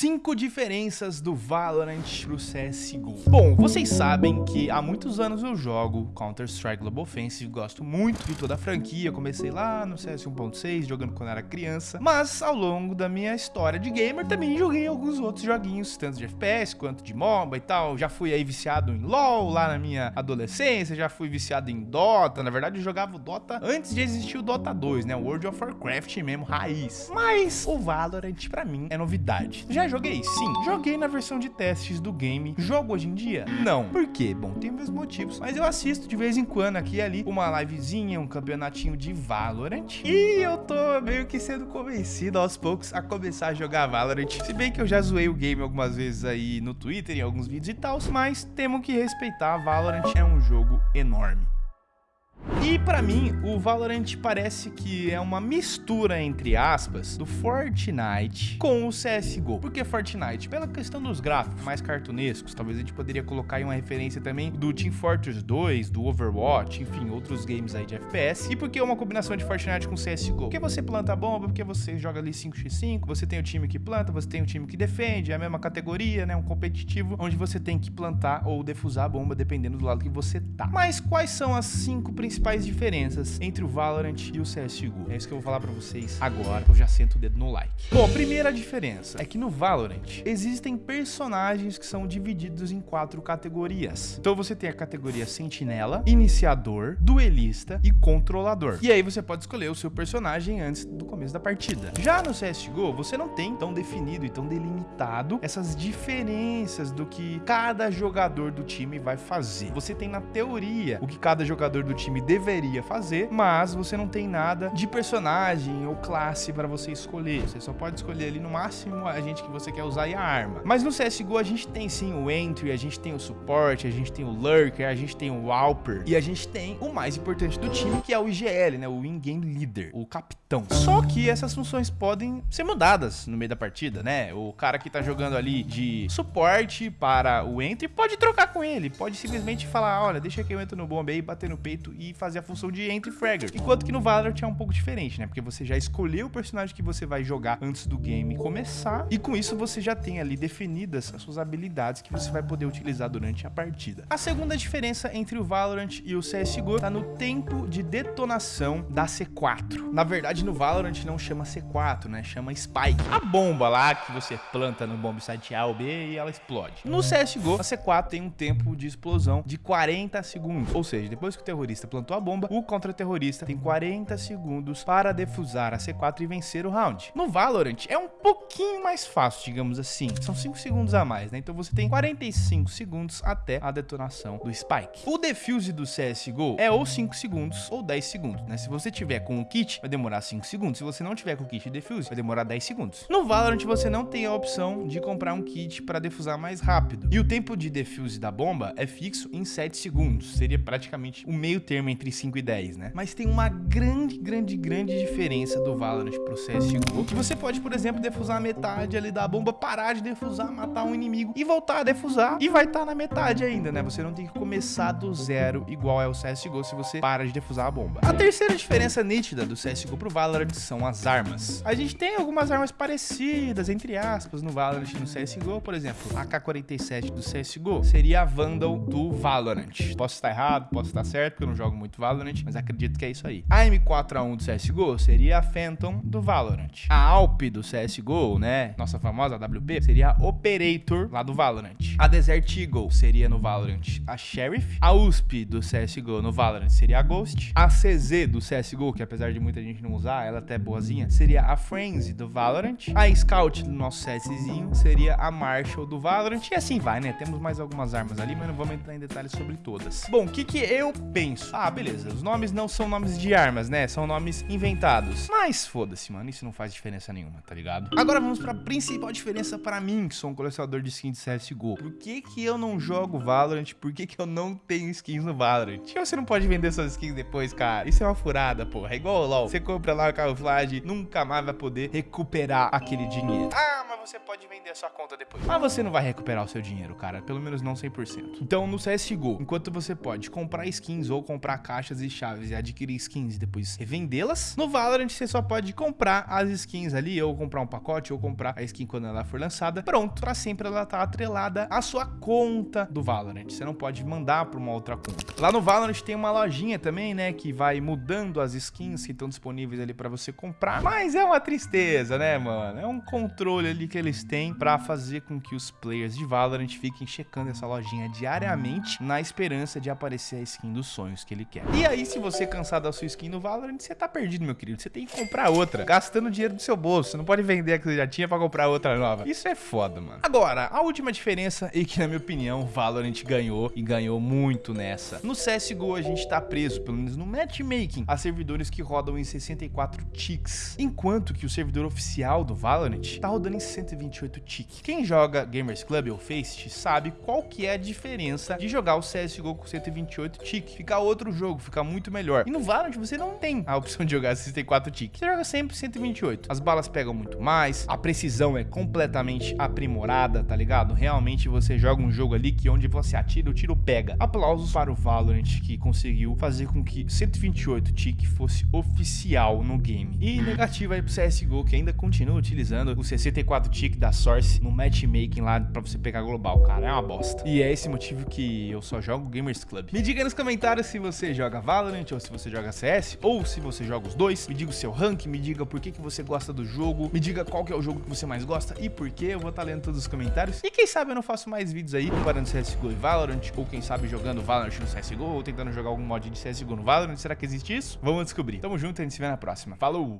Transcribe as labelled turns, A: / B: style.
A: 5 diferenças do Valorant pro CSGO. Bom, vocês sabem que há muitos anos eu jogo Counter-Strike Global Offensive, gosto muito de toda a franquia, comecei lá no CS 1.6, jogando quando era criança, mas ao longo da minha história de gamer também joguei alguns outros joguinhos, tanto de FPS quanto de MOBA e tal, já fui aí viciado em LoL lá na minha adolescência, já fui viciado em Dota, na verdade eu jogava o Dota antes de existir o Dota 2, né, World of Warcraft mesmo, raiz. Mas o Valorant pra mim é novidade. Já joguei? Sim. Joguei na versão de testes do game. Jogo hoje em dia? Não. Por quê? Bom, tem meus motivos. Mas eu assisto de vez em quando aqui e ali uma livezinha, um campeonatinho de Valorant. E eu tô meio que sendo convencido aos poucos a começar a jogar Valorant. Se bem que eu já zoei o game algumas vezes aí no Twitter, em alguns vídeos e tal, mas temos que respeitar. Valorant é um jogo enorme. E para mim, o Valorant parece que é uma mistura, entre aspas, do Fortnite com o CSGO. Por que Fortnite? Pela questão dos gráficos mais cartunescos, talvez a gente poderia colocar aí uma referência também do Team Fortress 2, do Overwatch, enfim, outros games aí de FPS. E por que uma combinação de Fortnite com CSGO? Porque você planta bomba, porque você joga ali 5x5, você tem o time que planta, você tem o time que defende, é a mesma categoria, né, um competitivo, onde você tem que plantar ou defusar a bomba, dependendo do lado que você tá. Mas quais são as cinco principais principais diferenças entre o Valorant e o CSGO. É isso que eu vou falar pra vocês agora, eu já sento o dedo no like. Bom, a primeira diferença é que no Valorant existem personagens que são divididos em quatro categorias. Então você tem a categoria Sentinela, Iniciador, Duelista e Controlador. E aí você pode escolher o seu personagem antes do começo da partida. Já no CSGO, você não tem tão definido e tão delimitado essas diferenças do que cada jogador do time vai fazer. Você tem na teoria o que cada jogador do time deveria deveria fazer, mas você não tem nada de personagem ou classe para você escolher. Você só pode escolher ali no máximo a gente que você quer usar e a arma. Mas no CSGO a gente tem sim o Entry, a gente tem o Suporte, a gente tem o Lurker, a gente tem o Alper e a gente tem o mais importante do time que é o IGL, né? O In-Game Leader, o capitão. Só que essas funções podem ser mudadas no meio da partida, né? O cara que tá jogando ali de suporte para o Entry pode trocar com ele, pode simplesmente falar, olha, deixa que eu entro no bombe aí, bater no peito e fazer a função de entry fragger. Enquanto que no Valorant é um pouco diferente, né? Porque você já escolheu o personagem que você vai jogar antes do game começar. E com isso você já tem ali definidas as suas habilidades que você vai poder utilizar durante a partida. A segunda diferença entre o Valorant e o CSGO tá no tempo de detonação da C4. Na verdade, no Valorant não chama C4, né? Chama Spike. A bomba lá que você planta no bomb site A ou B e ela explode. No CSGO, a C4 tem um tempo de explosão de 40 segundos. Ou seja, depois que o terrorista plantou a bomba, o contra-terrorista tem 40 segundos para defusar a C4 e vencer o round. No Valorant é um pouquinho mais fácil, digamos assim. São 5 segundos a mais, né? Então você tem 45 segundos até a detonação do Spike. O defuse do CSGO é ou 5 segundos ou 10 segundos, né? Se você tiver com o kit, vai demorar 5 segundos. Se você não tiver com o kit de defuse, vai demorar 10 segundos. No Valorant você não tem a opção de comprar um kit para defusar mais rápido. E o tempo de defuse da bomba é fixo em 7 segundos. Seria praticamente o meio termo entre entre 5 e 10, né? Mas tem uma grande, grande, grande diferença do Valorant pro CSGO, que você pode, por exemplo, defusar metade ali da bomba, parar de defusar, matar um inimigo e voltar a defusar e vai estar tá na metade ainda, né? Você não tem que começar do zero igual é o CSGO se você para de defusar a bomba. A terceira diferença nítida do CSGO pro Valorant são as armas. A gente tem algumas armas parecidas, entre aspas, no Valorant e no CSGO, por exemplo, a K-47 do CSGO seria a Vandal do Valorant. Posso estar errado, posso estar certo, porque eu não jogo muito Valorant, mas acredito que é isso aí. A M4A1 do CSGO seria a Phantom do Valorant. A Alp do CSGO, né, nossa famosa AWP, seria a Operator lá do Valorant. A Desert Eagle seria no Valorant a Sheriff. A USP do CSGO no Valorant seria a Ghost. A CZ do CSGO, que apesar de muita gente não usar, ela até é boazinha, seria a Frenzy do Valorant. A Scout do nosso CSzinho seria a Marshall do Valorant. E assim vai, né? Temos mais algumas armas ali, mas não vamos entrar em detalhes sobre todas. Bom, o que que eu penso? Ah, beleza, os nomes não são nomes de armas, né? São nomes inventados. Mas foda-se, mano, isso não faz diferença nenhuma, tá ligado? Agora vamos pra principal diferença pra mim, que sou um colecionador de skins de CSGO. Por que que eu não jogo Valorant? Por que que eu não tenho skins no Valorant? E você não pode vender suas skins depois, cara? Isso é uma furada, porra. É igual o LoL. Você compra lá o camuflagem, nunca mais vai poder recuperar aquele dinheiro. Ah, você pode vender a sua conta depois. Mas você não vai recuperar o seu dinheiro, cara, pelo menos não 100%. Então, no CSGO, enquanto você pode comprar skins ou comprar caixas e chaves e adquirir skins e depois revendê-las, no Valorant você só pode comprar as skins ali, ou comprar um pacote, ou comprar a skin quando ela for lançada, pronto, pra sempre ela tá atrelada à sua conta do Valorant. Você não pode mandar pra uma outra conta. Lá no Valorant tem uma lojinha também, né, que vai mudando as skins que estão disponíveis ali pra você comprar, mas é uma tristeza, né, mano? É um controle ali que eles têm pra fazer com que os players de Valorant fiquem checando essa lojinha diariamente na esperança de aparecer a skin dos sonhos que ele quer. E aí, se você cansar da sua skin no Valorant, você tá perdido, meu querido. Você tem que comprar outra, gastando dinheiro do seu bolso. Você não pode vender a que você já tinha pra comprar outra nova. Isso é foda, mano. Agora, a última diferença e que, na minha opinião, Valorant ganhou e ganhou muito nessa. No CSGO, a gente tá preso, pelo menos no matchmaking, a servidores que rodam em 64 ticks, enquanto que o servidor oficial do Valorant tá rodando em 128 ticks. Quem joga Gamers Club ou Faceit sabe qual que é a diferença de jogar o CSGO com 128 ticks. Fica outro jogo, fica muito melhor. E no Valorant você não tem a opção de jogar 64 ticks. Você joga sempre 128. As balas pegam muito mais, a precisão é completamente aprimorada, tá ligado? Realmente você joga um jogo ali que onde você atira, o tiro pega. Aplausos para o Valorant que conseguiu fazer com que 128 tick fosse oficial no game. E negativo aí pro CSGO que ainda continua utilizando o 64 tick da Source no matchmaking lá pra você pegar global, cara. É uma bosta. E é esse motivo que eu só jogo Gamers Club. Me diga nos comentários se você joga Valorant ou se você joga CS ou se você joga os dois. Me diga o seu rank, me diga por que, que você gosta do jogo, me diga qual que é o jogo que você mais gosta e por que. Eu vou estar tá lendo todos os comentários. E quem sabe eu não faço mais vídeos aí comparando CSGO e Valorant, ou quem sabe jogando Valorant no CSGO, ou tentando jogar algum mod de CSGO no Valorant. Será que existe isso? Vamos descobrir. Tamo junto e a gente se vê na próxima. Falou!